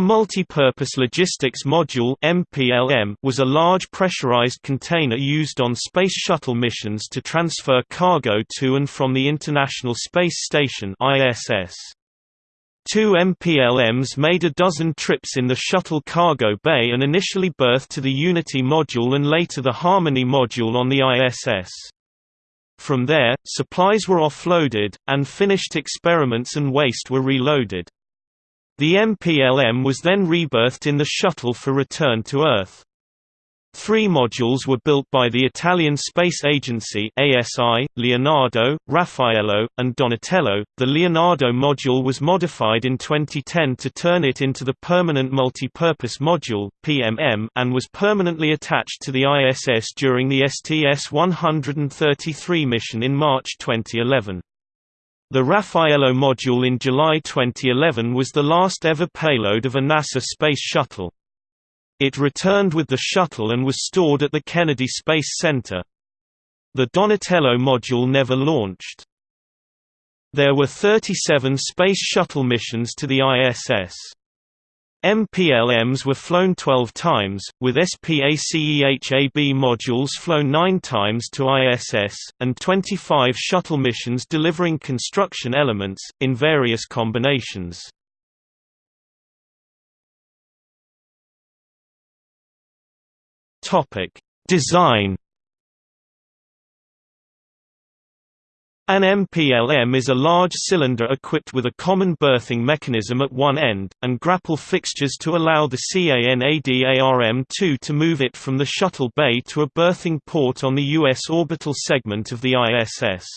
A multi-purpose logistics module (MPLM) was a large pressurized container used on space shuttle missions to transfer cargo to and from the International Space Station (ISS). Two MPLMs made a dozen trips in the shuttle cargo bay and initially berthed to the Unity module and later the Harmony module on the ISS. From there, supplies were offloaded, and finished experiments and waste were reloaded. The MPLM was then reberthed in the shuttle for return to Earth. Three modules were built by the Italian Space Agency ASI, Leonardo, Raffaello, and Donatello. The Leonardo module was modified in 2010 to turn it into the Permanent Multi-Purpose Module (PMM) and was permanently attached to the ISS during the STS-133 mission in March 2011. The Raffaello module in July 2011 was the last ever payload of a NASA Space Shuttle. It returned with the shuttle and was stored at the Kennedy Space Center. The Donatello module never launched. There were 37 Space Shuttle missions to the ISS. MPLMs were flown 12 times, with SPACEHAB modules flown 9 times to ISS, and 25 shuttle missions delivering construction elements, in various combinations. Design An MPLM is a large cylinder equipped with a common berthing mechanism at one end, and grapple fixtures to allow the CANADARM-2 to move it from the shuttle bay to a berthing port on the U.S. orbital segment of the ISS.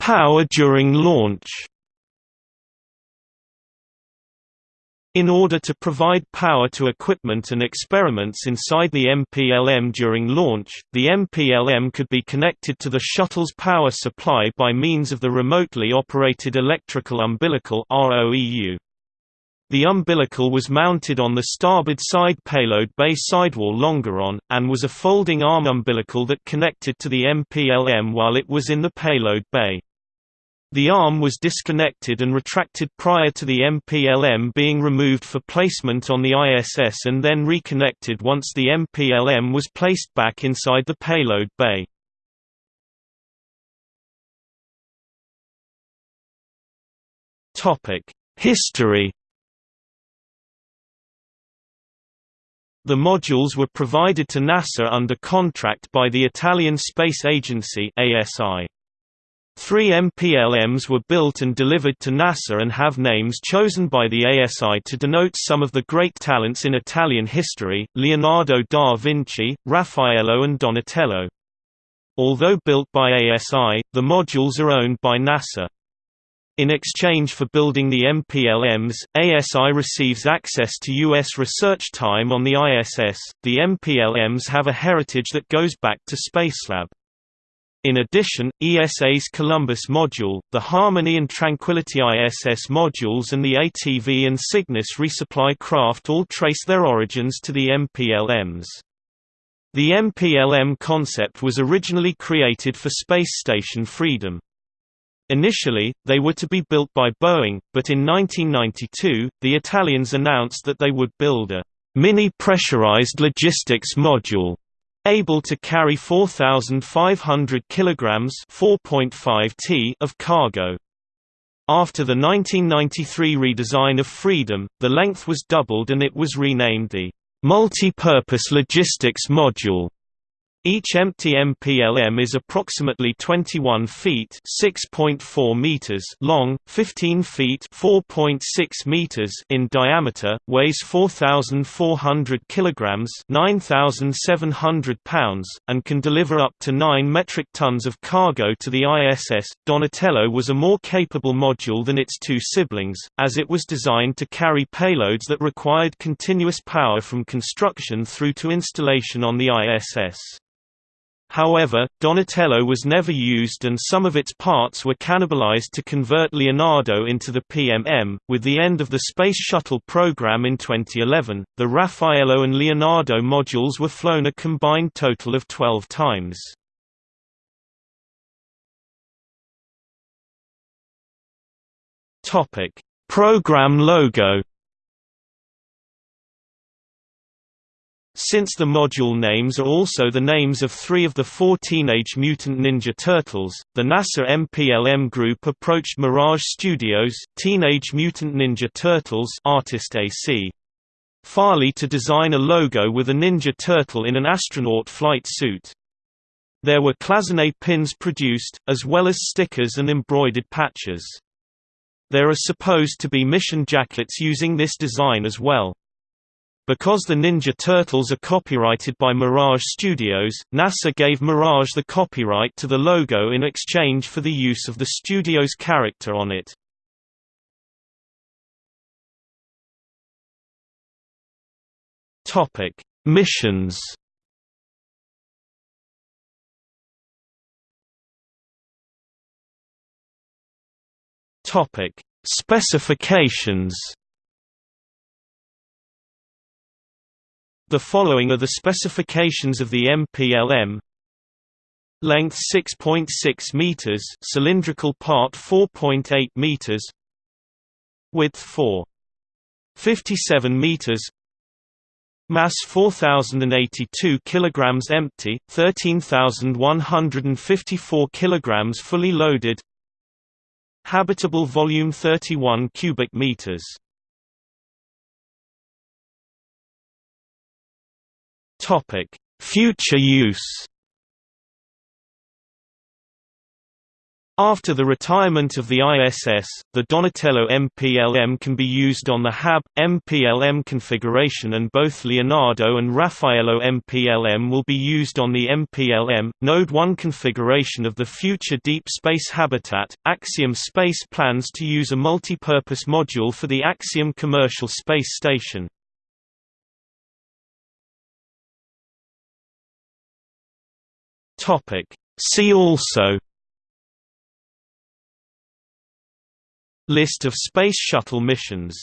Power during launch In order to provide power to equipment and experiments inside the MPLM during launch, the MPLM could be connected to the shuttle's power supply by means of the Remotely Operated Electrical Umbilical The umbilical was mounted on the starboard side payload bay sidewall longeron, and was a folding arm umbilical that connected to the MPLM while it was in the payload bay. The arm was disconnected and retracted prior to the MPLM being removed for placement on the ISS and then reconnected once the MPLM was placed back inside the payload bay. History The modules were provided to NASA under contract by the Italian Space Agency ASI. Three MPLMs were built and delivered to NASA and have names chosen by the ASI to denote some of the great talents in Italian history, Leonardo da Vinci, Raffaello and Donatello. Although built by ASI, the modules are owned by NASA. In exchange for building the MPLMs, ASI receives access to U.S. research time on the ISS. The MPLMs have a heritage that goes back to Spacelab. In addition, ESA's Columbus module, the Harmony and Tranquility ISS modules and the ATV and Cygnus resupply craft all trace their origins to the MPLMs. The MPLM concept was originally created for Space Station Freedom. Initially, they were to be built by Boeing, but in 1992, the Italians announced that they would build a mini-pressurized logistics module able to carry 4,500 kilograms (4.5 t) of cargo. After the 1993 redesign of Freedom, the length was doubled and it was renamed the Multi-Purpose Logistics Module. Each empty MPLM is approximately 21 feet (6.4 meters) long, 15 feet (4.6 meters) in diameter, weighs 4,400 kilograms (9,700 pounds), and can deliver up to 9 metric tons of cargo to the ISS. Donatello was a more capable module than its two siblings, as it was designed to carry payloads that required continuous power from construction through to installation on the ISS. However, Donatello was never used and some of its parts were cannibalized to convert Leonardo into the PMM. With the end of the Space Shuttle program in 2011, the Raffaello and Leonardo modules were flown a combined total of 12 times. Topic: Program logo. Since the module names are also the names of three of the four Teenage Mutant Ninja Turtles, the NASA MPLM group approached Mirage Studios Teenage Mutant Ninja Turtles Artist AC. Farley to design a logo with a Ninja Turtle in an astronaut flight suit. There were cloisonné pins produced, as well as stickers and embroidered patches. There are supposed to be mission jackets using this design as well. Because the Ninja Turtles are copyrighted by Mirage Studios, NASA gave Mirage the copyright to the logo in exchange for the use of the studio's character on it. Topic: Missions. Topic: Specifications. The following are the specifications of the MPLM. Length 6.6 .6 meters, cylindrical part 4.8 meters. Width 4. 57 meters. Mass 4082 kilograms empty, 13154 kilograms fully loaded. Habitable volume 31 cubic meters. Topic: Future use. After the retirement of the ISS, the Donatello MPLM can be used on the HAB MPLM configuration and both Leonardo and Raffaello MPLM will be used on the MPLM Node 1 configuration of the future Deep Space Habitat. Axiom Space plans to use a multi-purpose module for the Axiom commercial space station. Topic. See also List of Space Shuttle missions